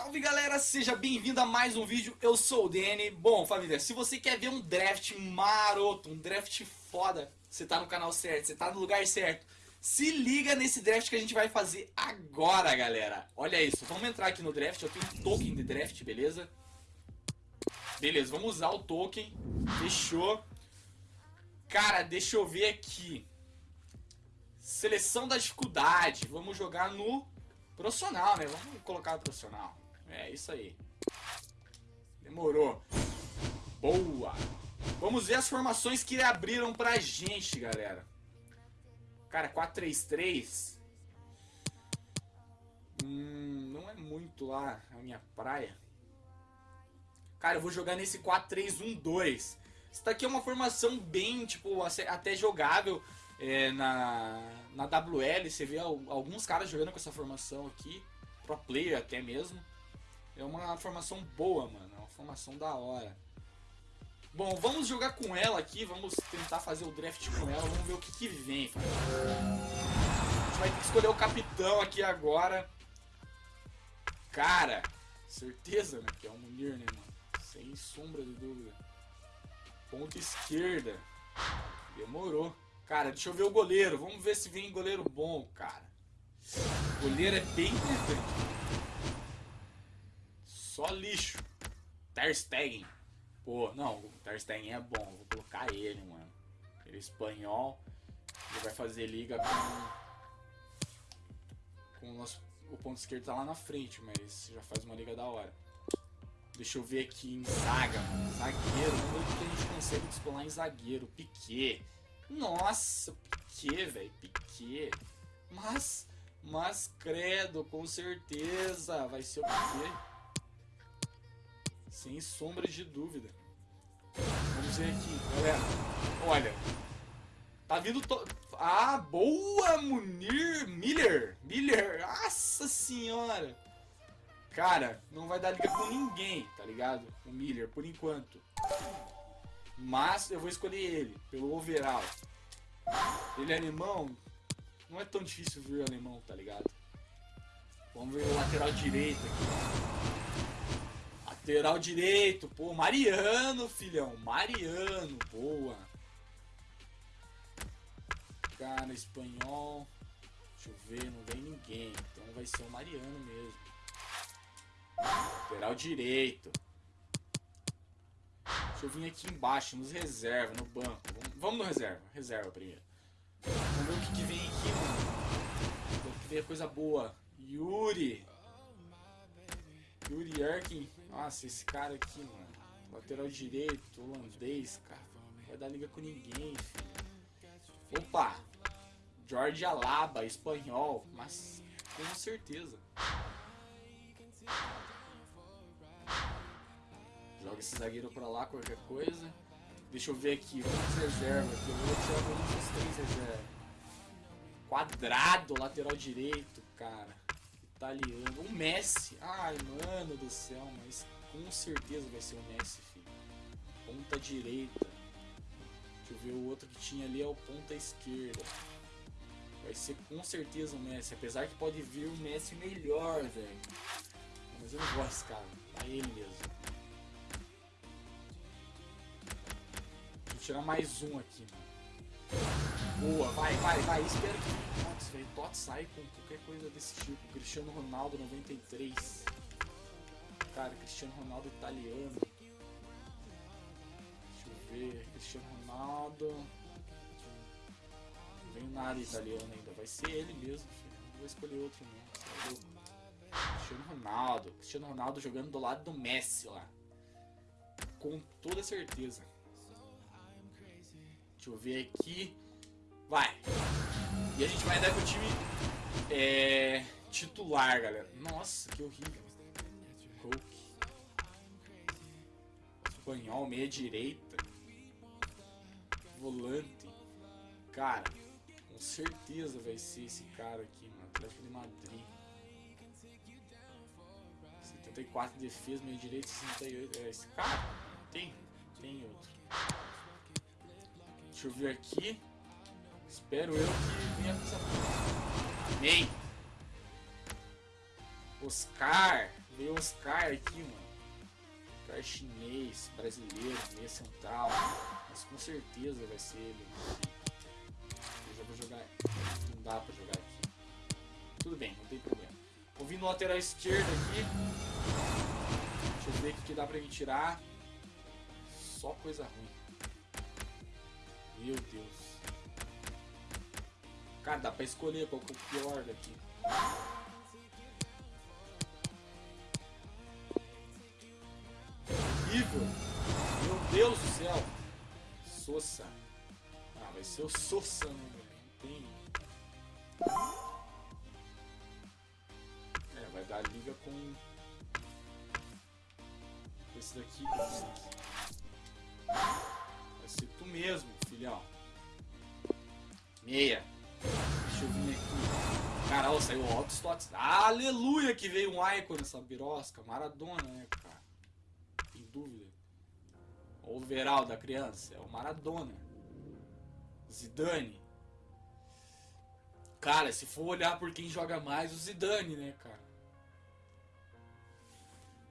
Salve galera, seja bem-vindo a mais um vídeo, eu sou o Danny. Bom família, se você quer ver um draft maroto, um draft foda, você tá no canal certo, você tá no lugar certo. Se liga nesse draft que a gente vai fazer agora galera. Olha isso, vamos entrar aqui no draft, eu tenho um token de draft, beleza? Beleza, vamos usar o token, fechou. Cara, deixa eu ver aqui. Seleção da dificuldade, vamos jogar no Profissional, né? Vamos colocar profissional. É, isso aí. Demorou. Boa. Vamos ver as formações que abriram pra gente, galera. Cara, 4-3-3. Hum, não é muito lá a minha praia. Cara, eu vou jogar nesse 4-3-1-2. Isso daqui é uma formação bem, tipo, até jogável é, na, na WL, você vê alguns caras jogando com essa formação aqui, pro player até mesmo. É uma formação boa, mano, é uma formação da hora. Bom, vamos jogar com ela aqui, vamos tentar fazer o draft com ela, vamos ver o que, que vem. A gente vai ter que escolher o capitão aqui agora. Cara, certeza, né, que é o Munir, né, mano? Sem sombra de dúvida. Ponta esquerda. Demorou. Cara, deixa eu ver o goleiro. Vamos ver se vem goleiro bom, cara. O goleiro é bem importante. Só lixo. Ter Stegen. Pô, não, o Ter Stegen é bom. Vou colocar ele, mano. Ele é espanhol. Ele vai fazer liga com... Com o nosso... O ponto esquerdo tá lá na frente, mas já faz uma liga da hora. Deixa eu ver aqui em zaga, mano. Zagueiro. Vamos ver o que a gente consegue descolar em zagueiro. Piquet. Nossa, Piquet, velho, Piquet. Mas, mas credo, com certeza vai ser o Piquet. Sem sombra de dúvida. Vamos ver aqui, galera. Olha. Tá vindo... To... Ah, boa, Munir Miller. Miller, nossa senhora. Cara, não vai dar liga com ninguém, tá ligado? O Miller, por enquanto. Mas eu vou escolher ele, pelo overall. Ele é alemão, não é tão difícil ver o alemão, tá ligado? Vamos ver o lateral direito aqui. Lateral direito, pô, Mariano, filhão. Mariano, boa. Cara, espanhol. Deixa eu ver, não vem ninguém. Então vai ser o Mariano mesmo. Lateral direito. Deixa eu vir aqui embaixo, nos reserva, no banco. Vamos, no reserva. Reserva primeiro. Vamos ver o que, que vem aqui, mano. O que vem é coisa boa. Yuri. Yuri Erkin. Nossa, esse cara aqui, mano. Lateral direito, holandês, cara. Não vai dar liga com ninguém, filho. Opa! Jorge Alaba, espanhol. Mas, com certeza. Joga esse zagueiro pra lá, qualquer coisa. Deixa eu ver aqui, vamos reserva aqui. Eu vou tirar pelo menos três. Quadrado, lateral direito, cara. Italiano. O Messi. Ai, mano do céu, mas com certeza vai ser o Messi, filho. Ponta direita. Deixa eu ver o outro que tinha ali é o ponta esquerda. Vai ser com certeza o Messi. Apesar que pode vir o Messi melhor, velho. Mas eu não gosto cara. É ele mesmo. tirar mais um aqui, mano. Boa, vai, vai, vai. Espero que Tots, velho. Tots sai com qualquer coisa desse tipo. Cristiano Ronaldo 93. Cara, Cristiano Ronaldo italiano. Deixa eu ver. Cristiano Ronaldo. Não vem nada italiano ainda. Vai ser ele mesmo, filho. Não vou escolher outro não. Cristiano Ronaldo. Cristiano Ronaldo jogando do lado do Messi lá. Com toda certeza. Deixa eu ver aqui. Vai. E a gente vai andar com o time é, titular, galera. Nossa, que horrível. Coke. Espanhol, meia direita. Volante. Cara, com certeza vai ser esse cara aqui, mano. Atlético de Madrid. 74 de defesa, meia direita, 68. É esse cara? Tem? Tem outro. Deixa eu ver aqui. Espero eu que venha coisa Amém. Oscar. Veio Oscar aqui, mano. Oscar chinês, brasileiro, meia central. Mas com certeza vai ser ele. Eu já vou jogar. Não dá pra jogar aqui. Tudo bem, não tem problema. Vou vir no lateral esquerdo aqui. Deixa eu ver o que dá pra me tirar. Só coisa ruim. Meu Deus. Cara, dá pra escolher qual que é o pior daqui. Horrível. Meu Deus do céu. Sossa. Ah, vai ser o Sossa, né? Não tem. É, vai dar liga com esse daqui. Vai ser tu mesmo, filhão. Meia. Deixa eu vir aqui. Caralho, saiu o Slots. Aleluia que veio um Icon nessa birosca. Maradona, né, cara? Tem dúvida. O overall da criança é o Maradona. Zidane. Cara, se for olhar por quem joga mais, o Zidane, né, cara?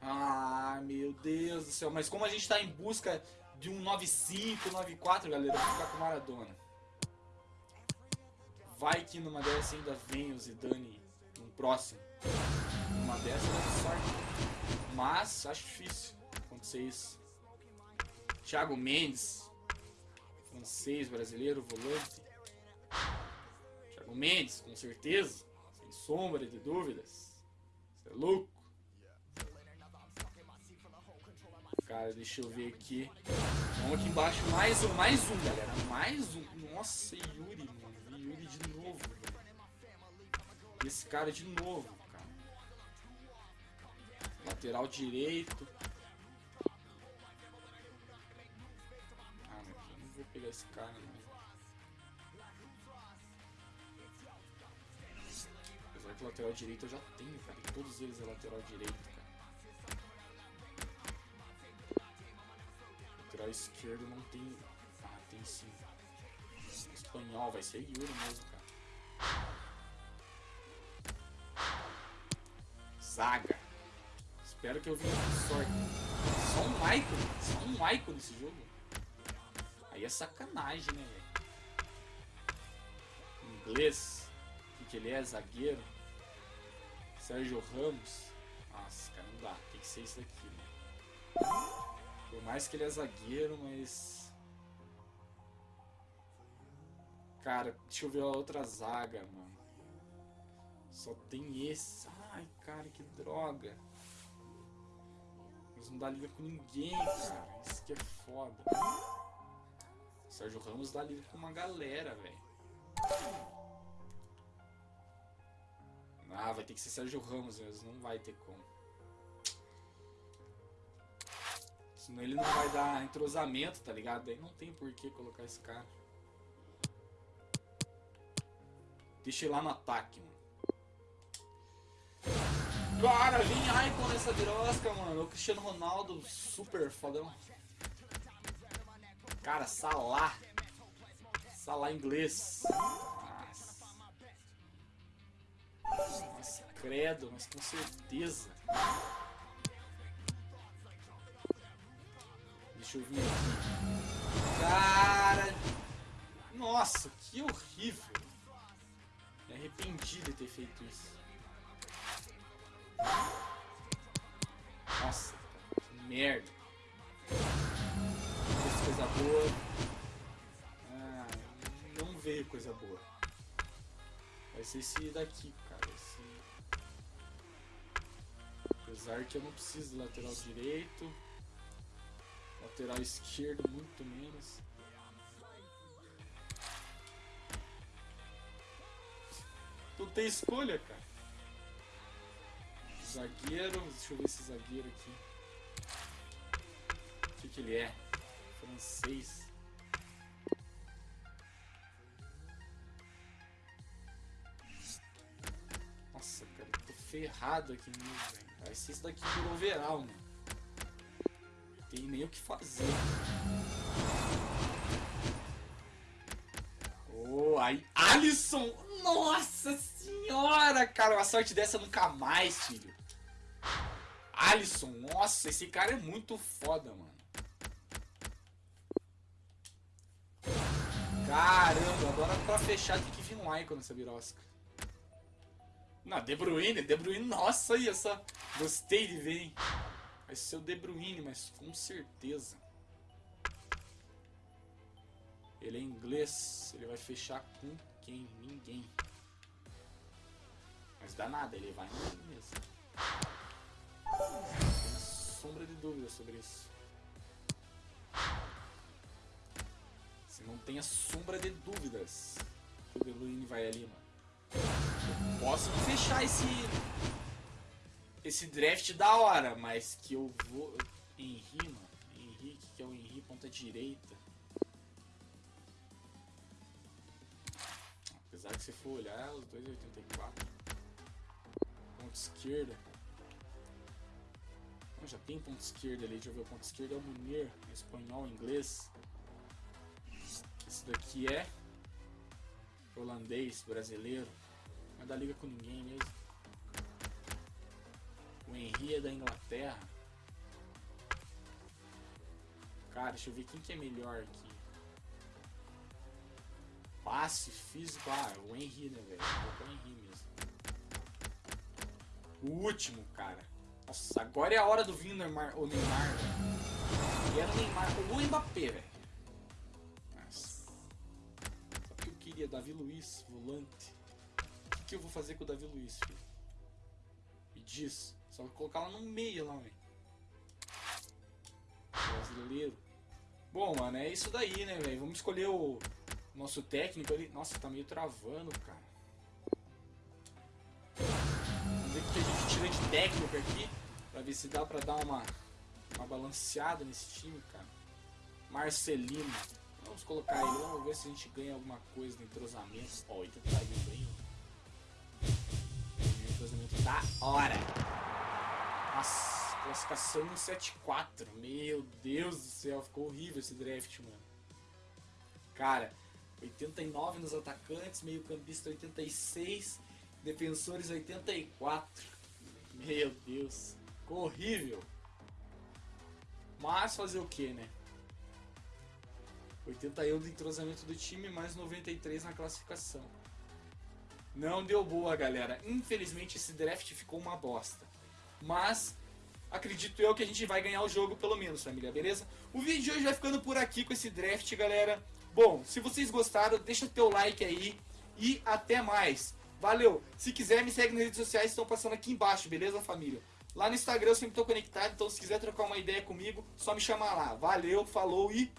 Ah, meu Deus do céu. Mas como a gente tá em busca de um 95, 94, galera, ficar com Maradona. Vai que numa dessas ainda vem o Zidane no próximo. Numa dessas é sorte. Mas acho difícil acontecer isso. Thiago Mendes, francês, brasileiro, volante. Thiago Mendes, com certeza, sem sombra de dúvidas. Você é louco. Cara, deixa eu ver aqui. Vamos aqui embaixo, mais um, mais um, galera. Mais um. Nossa, Yuri, mano. Yuri de novo. Esse cara de novo, cara. Lateral direito. Ah, meu filho, não vou pegar esse cara, não. Apesar que lateral direito eu já tenho, cara. Todos eles é lateral direito, Lateral esquerdo não tem. Ah, tem sim. Espanhol, vai ser Yuri mesmo, cara. Zaga. Espero que eu venha com sorte. Só um Michael. Só um Michael nesse jogo. Aí é sacanagem, né, velho? Inglês. O que, ele é? Zagueiro. Sérgio Ramos. Nossa, cara, não dá. Tem que ser isso daqui, né? Por mais que ele é zagueiro, mas. Cara, deixa eu ver a outra zaga, mano. Só tem esse. Ai, cara, que droga. Mas não dá liga com ninguém, cara. Isso que é foda. Sérgio Ramos dá liga com uma galera, velho. Ah, vai ter que ser Sérgio Ramos mesmo. Não vai ter como. Senão ele não vai dar entrosamento, tá ligado? Daí não tem por que colocar esse cara. Deixa ele lá no ataque, mano. Cara, vem Icon nessa birosca, mano. O Cristiano Ronaldo, super fodão. Cara, Salah. Salah inglês. Nossa. Nossa, credo, mas com certeza. Deixa eu vir aqui. Cara. Nossa, que horrível. Me arrependi de ter feito isso. Nossa, que merda. Não coisa boa. Ah, não veio coisa boa. Vai ser esse daqui, cara. Esse... Apesar que eu não preciso lateral direito. Lateral esquerdo, muito menos. Tu tem escolha, cara. Zagueiro, deixa eu ver esse zagueiro aqui. O que, que ele é? Francês. Nossa, cara, eu tô ferrado aqui mesmo, velho. Vai ser isso daqui por overall, mano. Tem nem o que fazer. Oh, aí. Alisson! Nossa senhora, cara! Uma sorte dessa nunca mais, filho. Alisson, nossa, esse cara é muito foda, mano. Caramba, agora pra fechar tem que vir um Icon nessa birosca. Não, De Bruyne, De Bruyne, nossa, aí essa... Gostei de ver, hein? Vai ser o De Bruyne, mas com certeza. Ele é inglês, ele vai fechar com quem? Ninguém. Mas dá nada, ele vai em mesmo. Tem sombra de dúvida sobre isso. Você não tenha sombra de dúvidas. O De Bruyne vai ali, mano. posso fechar esse esse draft da hora, mas que eu vou Henry, mano. Henrique, que é o Henry ponta direita. Apesar que se for olhar, os 2,84. Ponta esquerda. Não, já tem ponto esquerda ali, deixa eu ver. O ponto é o Munir, espanhol, inglês. Esse daqui é holandês, brasileiro. Não é da liga com ninguém mesmo. O Henry é da Inglaterra. Cara, deixa eu ver quem que é melhor aqui. Passe físico. Ah, é o Henry, né, velho? Vou o Henry mesmo. O último, cara. Nossa, agora é a hora do vinho Neymar, o Neymar. E era o Neymar o Mbappé, velho. Nossa. O que eu queria? Davi Luiz, volante. O que, que eu vou fazer com o Davi Luiz, filho? Me diz. Só colocar lá no meio, lá, velho. Brasileiro. Bom, mano, é isso daí, né, velho? Vamos escolher o nosso técnico ali. Nossa, tá meio travando, cara. Vamos ver o que a gente tira de técnico aqui. Pra ver se dá pra dar uma, uma balanceada nesse time, cara. Marcelino. Vamos colocar ele. Vamos ver se a gente ganha alguma coisa no entrosamento. Ó, oh, 80 tá indo bem, ó. Entrosamento da hora. Nossa, classificação 174. Meu Deus do céu, ficou horrível esse draft, mano. Cara, 89 nos atacantes, meio campista 86, defensores 84. Meu Deus, ficou horrível. Mas fazer o que, né? 81 de entrosamento do time, mais 93 na classificação. Não deu boa, galera. Infelizmente esse draft ficou uma bosta. Mas acredito eu que a gente vai ganhar o jogo pelo menos, família, beleza? O vídeo de hoje vai ficando por aqui com esse draft, galera. Bom, se vocês gostaram, deixa o teu like aí e até mais. Valeu! Se quiser, me segue nas redes sociais, estão passando aqui embaixo, beleza, família? Lá no Instagram eu sempre estou conectado, então se quiser trocar uma ideia comigo, só me chamar lá. Valeu, falou e